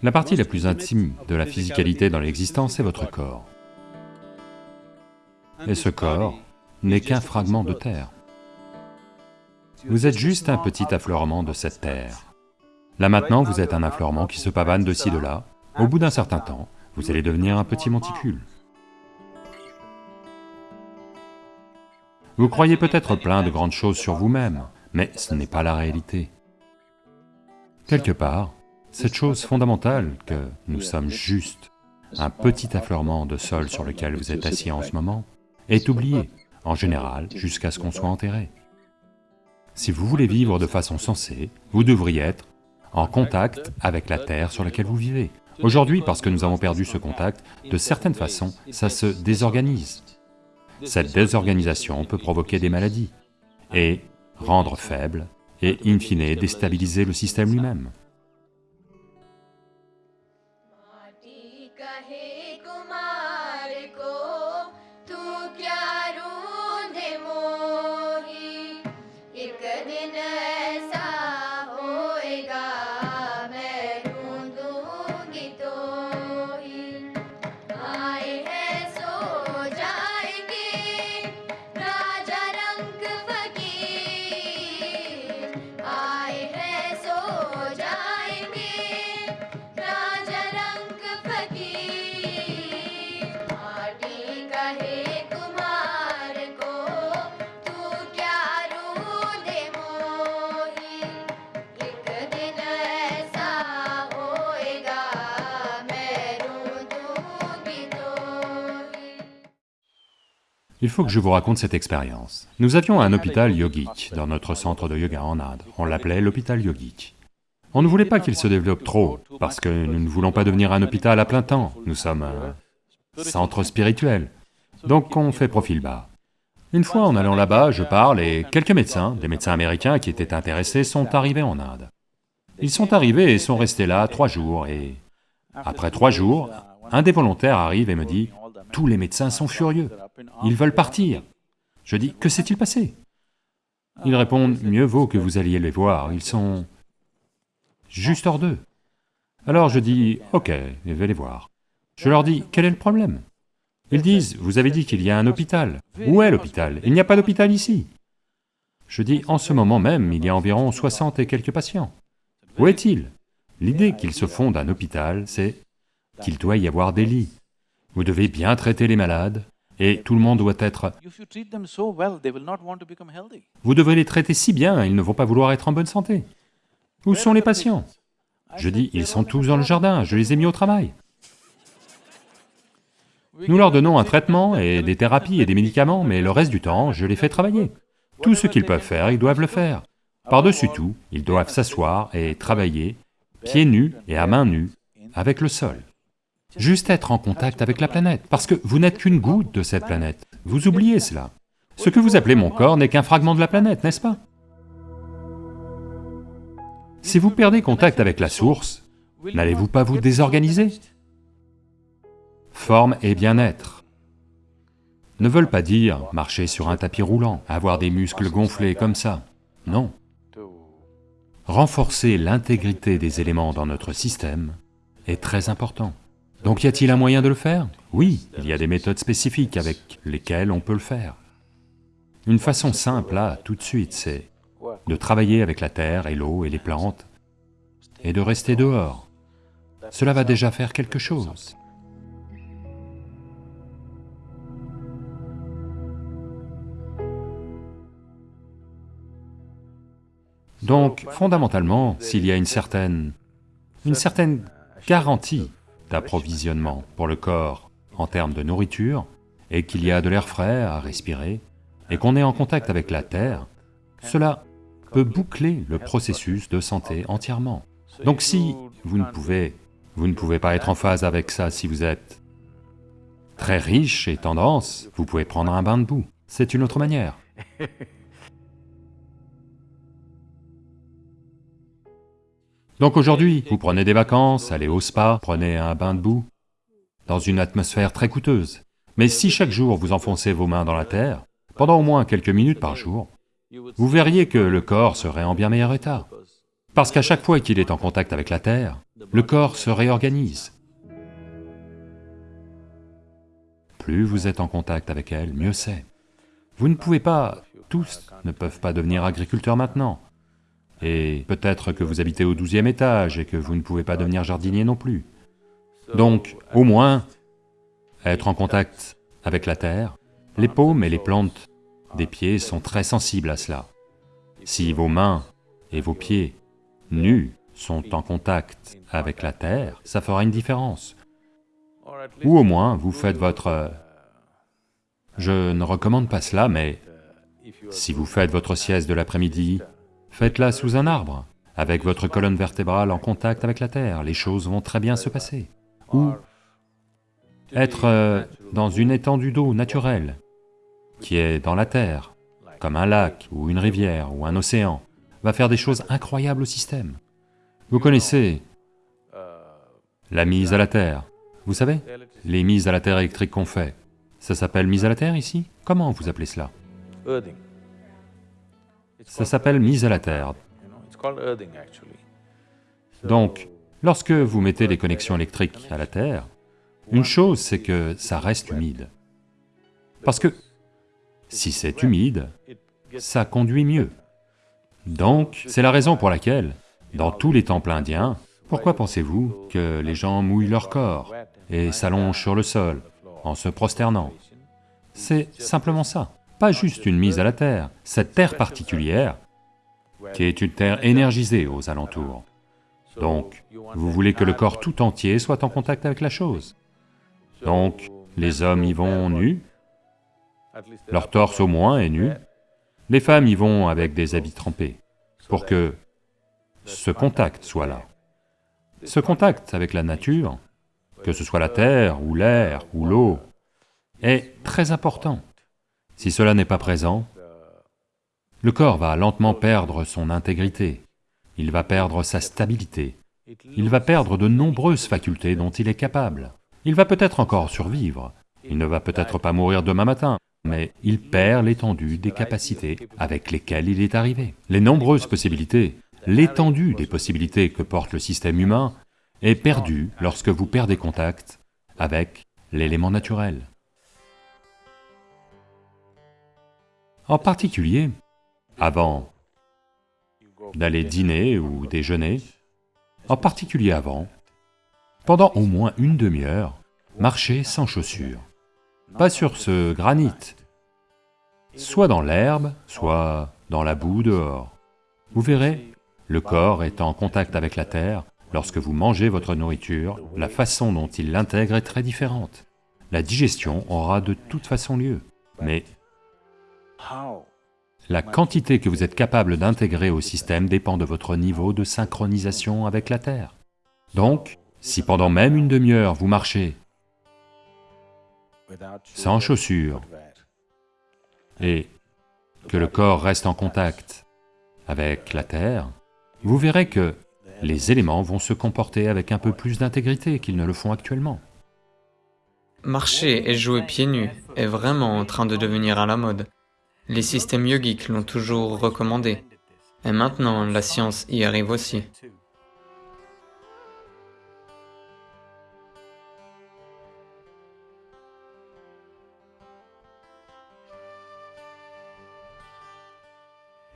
La partie la plus intime de la physicalité dans l'existence est votre corps. Et ce corps n'est qu'un fragment de terre. Vous êtes juste un petit affleurement de cette terre. Là maintenant, vous êtes un affleurement qui se pavane de ci, de là. Au bout d'un certain temps, vous allez devenir un petit monticule. Vous croyez peut-être plein de grandes choses sur vous-même, mais ce n'est pas la réalité. Quelque part, cette chose fondamentale que nous sommes juste un petit affleurement de sol sur lequel vous êtes assis en ce moment, est oubliée, en général, jusqu'à ce qu'on soit enterré. Si vous voulez vivre de façon sensée, vous devriez être en contact avec la terre sur laquelle vous vivez. Aujourd'hui, parce que nous avons perdu ce contact, de certaines façons, ça se désorganise. Cette désorganisation peut provoquer des maladies et rendre faible et in fine déstabiliser le système lui-même. Kumar Il faut que je vous raconte cette expérience. Nous avions un hôpital yogique dans notre centre de yoga en Inde. On l'appelait l'hôpital yogique. On ne voulait pas qu'il se développe trop, parce que nous ne voulons pas devenir un hôpital à plein temps. Nous sommes un centre spirituel. Donc on fait profil bas. Une fois en allant là-bas, je parle et quelques médecins, des médecins américains qui étaient intéressés, sont arrivés en Inde. Ils sont arrivés et sont restés là trois jours et... Après trois jours, un des volontaires arrive et me dit, « Tous les médecins sont furieux, ils veulent partir. » Je dis, « Que s'est-il passé ?» Ils répondent, « Mieux vaut que vous alliez les voir, ils sont juste hors d'eux. » Alors je dis, « Ok, je vais les voir. » Je leur dis, « Quel est le problème ?» Ils disent, « Vous avez dit qu'il y a un hôpital. Où est l'hôpital? Il n'y a pas d'hôpital ici. » Je dis, « En ce moment même, il y a environ 60 et quelques patients. Où est-il » L'idée qu'ils se font d'un hôpital, c'est qu'il doit y avoir des lits. Vous devez bien traiter les malades, et tout le monde doit être... Vous devrez les traiter si bien, ils ne vont pas vouloir être en bonne santé. Où sont les patients? Je dis, ils sont tous dans le jardin, je les ai mis au travail. Nous leur donnons un traitement et des thérapies et des médicaments, mais le reste du temps, je les fais travailler. Tout ce qu'ils peuvent faire, ils doivent le faire. Par-dessus tout, ils doivent s'asseoir et travailler, pieds nus et à mains nues, avec le sol. Juste être en contact avec la planète, parce que vous n'êtes qu'une goutte de cette planète. Vous oubliez cela. Ce que vous appelez mon corps n'est qu'un fragment de la planète, n'est-ce pas? Si vous perdez contact avec la source, n'allez-vous pas vous désorganiser? Forme et bien-être ne veulent pas dire marcher sur un tapis roulant, avoir des muscles gonflés comme ça. Non. Renforcer l'intégrité des éléments dans notre système est très important. Donc y a-t-il un moyen de le faire? Oui, il y a des méthodes spécifiques avec lesquelles on peut le faire. Une façon simple là, tout de suite, c'est de travailler avec la terre et l'eau et les plantes, et de rester dehors. Cela va déjà faire quelque chose. Donc, fondamentalement, s'il y a une certaine... une certaine garantie d'approvisionnement pour le corps en termes de nourriture, et qu'il y a de l'air frais à respirer, et qu'on est en contact avec la terre, cela peut boucler le processus de santé entièrement. Donc si vous ne pouvez, vous ne pouvez pas être en phase avec ça si vous êtes très riche et tendance, vous pouvez prendre un bain de boue, c'est une autre manière. Donc aujourd'hui, vous prenez des vacances, allez au spa, prenez un bain de boue, dans une atmosphère très coûteuse. Mais si chaque jour vous enfoncez vos mains dans la terre, pendant au moins quelques minutes par jour, vous verriez que le corps serait en bien meilleur état. Parce qu'à chaque fois qu'il est en contact avec la terre, le corps se réorganise. Plus vous êtes en contact avec elle, mieux c'est. Vous ne pouvez pas, tous ne peuvent pas devenir agriculteurs maintenant. Et peut-être que vous habitez au douzième étage et que vous ne pouvez pas devenir jardinier non plus. Donc, au moins, être en contact avec la terre, les paumes et les plantes des pieds sont très sensibles à cela. Si vos mains et vos pieds nus sont en contact avec la terre, ça fera une différence. Ou au moins, vous faites votre... Je ne recommande pas cela, mais si vous faites votre sieste de l'après-midi, faites-la sous un arbre, avec votre colonne vertébrale en contact avec la terre, les choses vont très bien se passer. Ou être euh, dans une étendue d'eau naturelle, qui est dans la terre, comme un lac, ou une rivière, ou un océan, va faire des choses incroyables au système. Vous connaissez la mise à la terre, vous savez, les mises à la terre électriques qu'on fait, ça s'appelle mise à la terre ici? Comment vous appelez cela? Ça s'appelle mise à la terre. Donc, lorsque vous mettez les connexions électriques à la terre, une chose c'est que ça reste humide. Parce que si c'est humide, ça conduit mieux. Donc, c'est la raison pour laquelle, dans tous les temples indiens, pourquoi pensez-vous que les gens mouillent leur corps et s'allongent sur le sol en se prosternant? C'est simplement ça, pas juste une mise à la terre, cette terre particulière qui est une terre énergisée aux alentours. Donc, vous voulez que le corps tout entier soit en contact avec la chose. Donc, les hommes y vont nus, leur torse au moins est nu, les femmes y vont avec des habits trempés, pour que ce contact soit là. Ce contact avec la nature, que ce soit la terre, ou l'air, ou l'eau, est très important. Si cela n'est pas présent, le corps va lentement perdre son intégrité, il va perdre sa stabilité, il va perdre de nombreuses facultés dont il est capable. Il va peut-être encore survivre, il ne va peut-être pas mourir demain matin, mais il perd l'étendue des capacités avec lesquelles il est arrivé. Les nombreuses possibilités, l'étendue des possibilités que porte le système humain est perdue lorsque vous perdez contact avec l'élément naturel. En particulier, avant d'aller dîner ou déjeuner, en particulier avant, pendant au moins une demi-heure, marchez sans chaussures, pas sur ce granit, soit dans l'herbe, soit dans la boue dehors. Vous verrez, le corps est en contact avec la terre, lorsque vous mangez votre nourriture, la façon dont il l'intègre est très différente. La digestion aura de toute façon lieu, mais? La quantité que vous êtes capable d'intégrer au système dépend de votre niveau de synchronisation avec la Terre. Donc, si pendant même une demi-heure vous marchez sans chaussures et que le corps reste en contact avec la Terre, vous verrez que les éléments vont se comporter avec un peu plus d'intégrité qu'ils ne le font actuellement. Marcher et jouer pieds nus est vraiment en train de devenir à la mode. Les systèmes yogiques l'ont toujours recommandé. Et maintenant, la science y arrive aussi.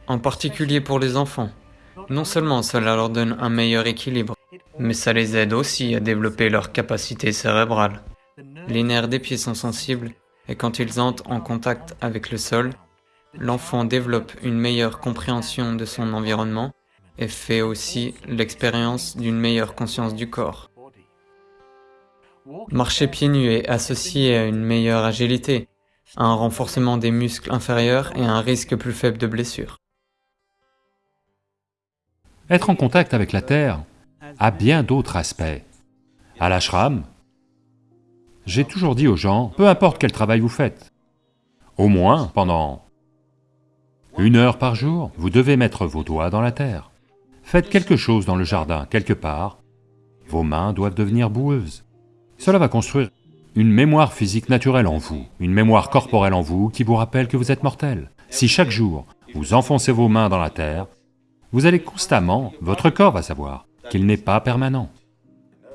En particulier pour les enfants. Non seulement cela leur donne un meilleur équilibre, mais ça les aide aussi à développer leur capacité cérébrale. Les nerfs des pieds sont sensibles et quand ils entrent en contact avec le sol, l'enfant développe une meilleure compréhension de son environnement et fait aussi l'expérience d'une meilleure conscience du corps. Marcher pieds nus est associé à une meilleure agilité, à un renforcement des muscles inférieurs et à un risque plus faible de blessure. Être en contact avec la Terre a bien d'autres aspects. À l'ashram, j'ai toujours dit aux gens, peu importe quel travail vous faites, au moins pendant une heure par jour, vous devez mettre vos doigts dans la terre. Faites quelque chose dans le jardin, quelque part, vos mains doivent devenir boueuses. Cela va construire une mémoire physique naturelle en vous, une mémoire corporelle en vous qui vous rappelle que vous êtes mortel. Si chaque jour, vous enfoncez vos mains dans la terre, vous allez constamment, votre corps va savoir qu'il n'est pas permanent.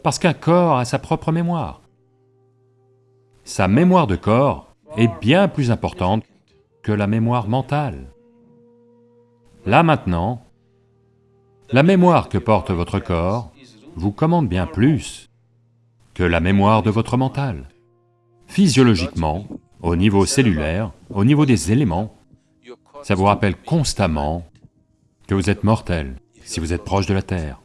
Parce qu'un corps a sa propre mémoire. Sa mémoire de corps est bien plus importante que la mémoire mentale. Là maintenant, la mémoire que porte votre corps vous commande bien plus que la mémoire de votre mental. Physiologiquement, au niveau cellulaire, au niveau des éléments, ça vous rappelle constamment que vous êtes mortel si vous êtes proche de la Terre.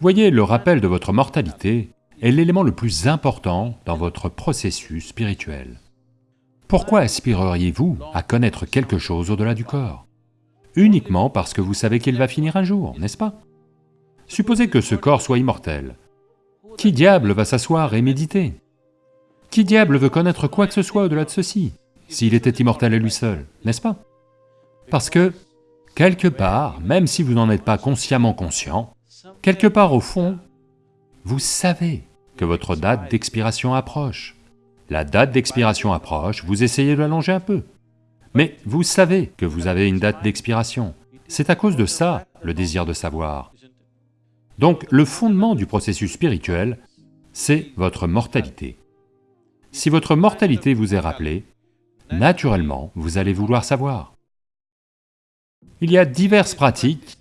Voyez, le rappel de votre mortalité est l'élément le plus important dans votre processus spirituel. Pourquoi aspireriez-vous à connaître quelque chose au-delà du corps? Uniquement parce que vous savez qu'il va finir un jour, n'est-ce pas? Supposez que ce corps soit immortel. Qui diable va s'asseoir et méditer? Qui diable veut connaître quoi que ce soit au-delà de ceci, s'il était immortel à lui seul, n'est-ce pas? Parce que, quelque part, même si vous n'en êtes pas consciemment conscient, quelque part au fond, vous savez que votre date d'expiration approche. La date d'expiration approche, vous essayez de l'allonger un peu. Mais vous savez que vous avez une date d'expiration. C'est à cause de ça, le désir de savoir. Donc le fondement du processus spirituel, c'est votre mortalité. Si votre mortalité vous est rappelée, naturellement, vous allez vouloir savoir. Il y a diverses pratiques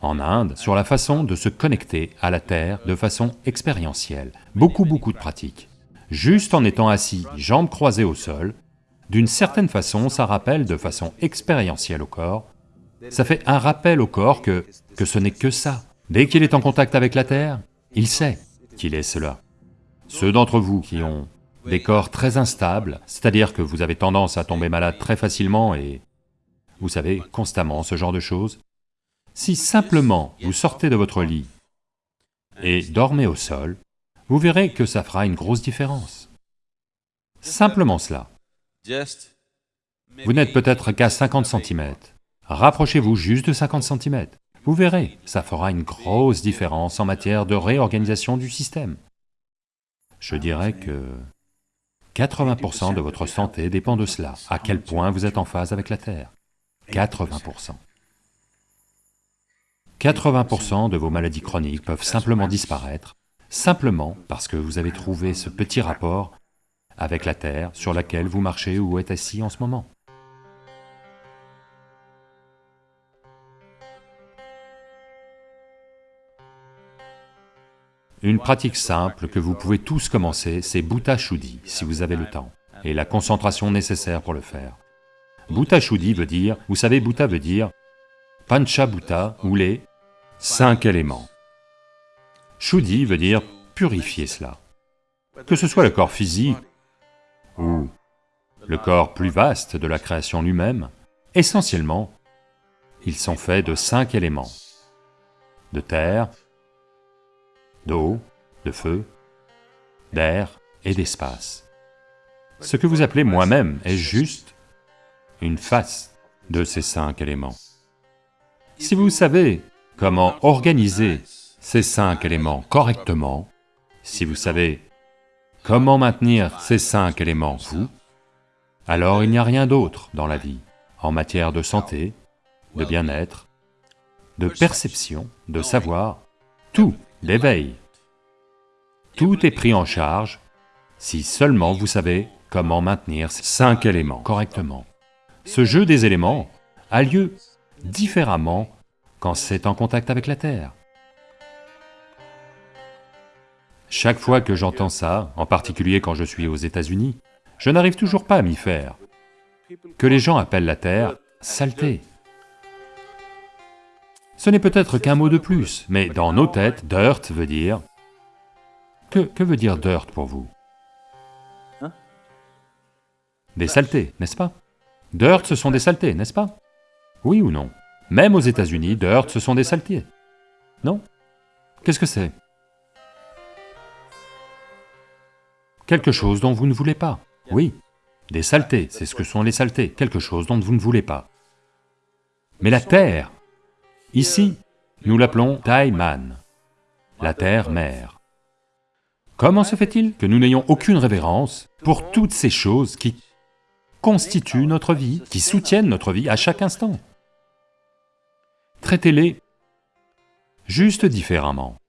en Inde sur la façon de se connecter à la Terre de façon expérientielle, beaucoup beaucoup de pratiques. Juste en étant assis, jambes croisées au sol, d'une certaine façon, ça rappelle de façon expérientielle au corps, ça fait un rappel au corps que, ce n'est que ça. Dès qu'il est en contact avec la Terre, il sait qu'il est cela. Ceux d'entre vous qui ont des corps très instables, c'est-à-dire que vous avez tendance à tomber malade très facilement et, vous savez, constamment, ce genre de choses, si simplement vous sortez de votre lit et dormez au sol, vous verrez que ça fera une grosse différence. Simplement cela. Vous n'êtes peut-être qu'à 50 cm. Rapprochez-vous juste de 50 cm. Vous verrez, ça fera une grosse différence en matière de réorganisation du système. Je dirais que 80% de votre santé dépend de cela, à quel point vous êtes en phase avec la Terre? 80%. 80% de vos maladies chroniques peuvent simplement disparaître, simplement parce que vous avez trouvé ce petit rapport avec la terre sur laquelle vous marchez ou êtes assis en ce moment. Une pratique simple que vous pouvez tous commencer, c'est Bhuta Shuddhi, si vous avez le temps, et la concentration nécessaire pour le faire. Bhuta Shuddhi veut dire, vous savez, Bhuta veut dire Panchabhuta, ou les cinq éléments. Shuddhi veut dire purifier cela. Que ce soit le corps physique ou le corps plus vaste de la création lui-même, essentiellement, ils sont faits de cinq éléments. De terre, d'eau, de feu, d'air et d'espace. Ce que vous appelez moi-même est juste une face de ces cinq éléments. Si vous savez comment organiser ces cinq éléments correctement, si vous savez comment maintenir ces cinq éléments vous, alors il n'y a rien d'autre dans la vie, en matière de santé, de bien-être, de perception, de savoir, tout, d'éveil. Tout est pris en charge si seulement vous savez comment maintenir ces cinq éléments correctement. Ce jeu des éléments a lieu différemment quand c'est en contact avec la Terre. Chaque fois que j'entends ça, en particulier quand je suis aux États-Unis, je n'arrive toujours pas à m'y faire. Que les gens appellent la Terre saleté. Ce n'est peut-être qu'un mot de plus, mais dans nos têtes, dirt veut dire... Que, veut dire dirt pour vous? Des saletés, n'est-ce pas? Dirt, ce sont des saletés, n'est-ce pas? Oui ou non? Même aux États-Unis, dirt, ce sont des saletés. Non? Qu'est-ce que c'est? Quelque chose dont vous ne voulez pas. Oui, des saletés, c'est ce que sont les saletés, quelque chose dont vous ne voulez pas. Mais la terre, ici, nous l'appelons Taiman, la terre-mère. Comment se fait-il que nous n'ayons aucune révérence pour toutes ces choses qui constituent notre vie, qui soutiennent notre vie à chaque instant? Traitez-les juste différemment.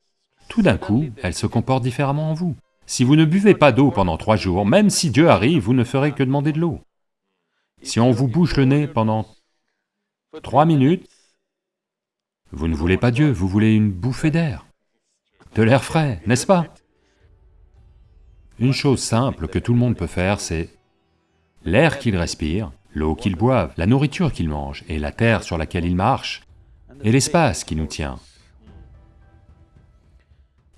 tout d'un coup, elle se comporte différemment en vous. Si vous ne buvez pas d'eau pendant trois jours, même si Dieu arrive, vous ne ferez que demander de l'eau. Si on vous bouche le nez pendant trois minutes, vous ne voulez pas Dieu, vous voulez une bouffée d'air, de l'air frais, n'est-ce pas? Une chose simple que tout le monde peut faire, c'est l'air qu'il respire, l'eau qu'il boive, la nourriture qu'il mange, et la terre sur laquelle il marche, et l'espace qui nous tient.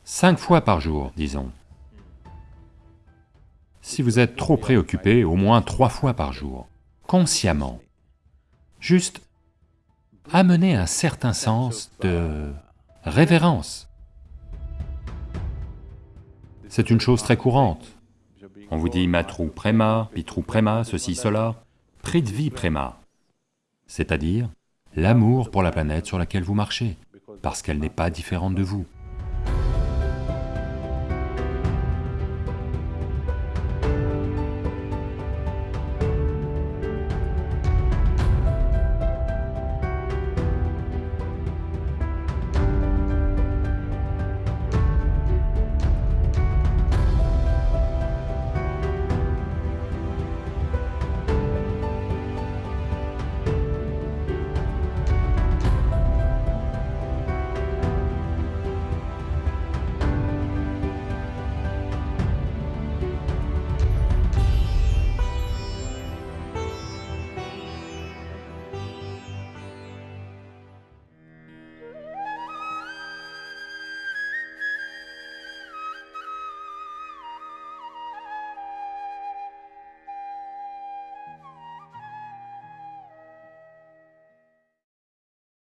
Cinq fois par jour, disons. Si vous êtes trop préoccupé, au moins trois fois par jour, consciemment. Juste amener un certain sens de révérence. C'est une chose très courante. On vous dit matru prema, pitru prema, ceci, cela, pritvi prema, c'est-à-dire l'amour pour la planète sur laquelle vous marchez, parce qu'elle n'est pas différente de vous.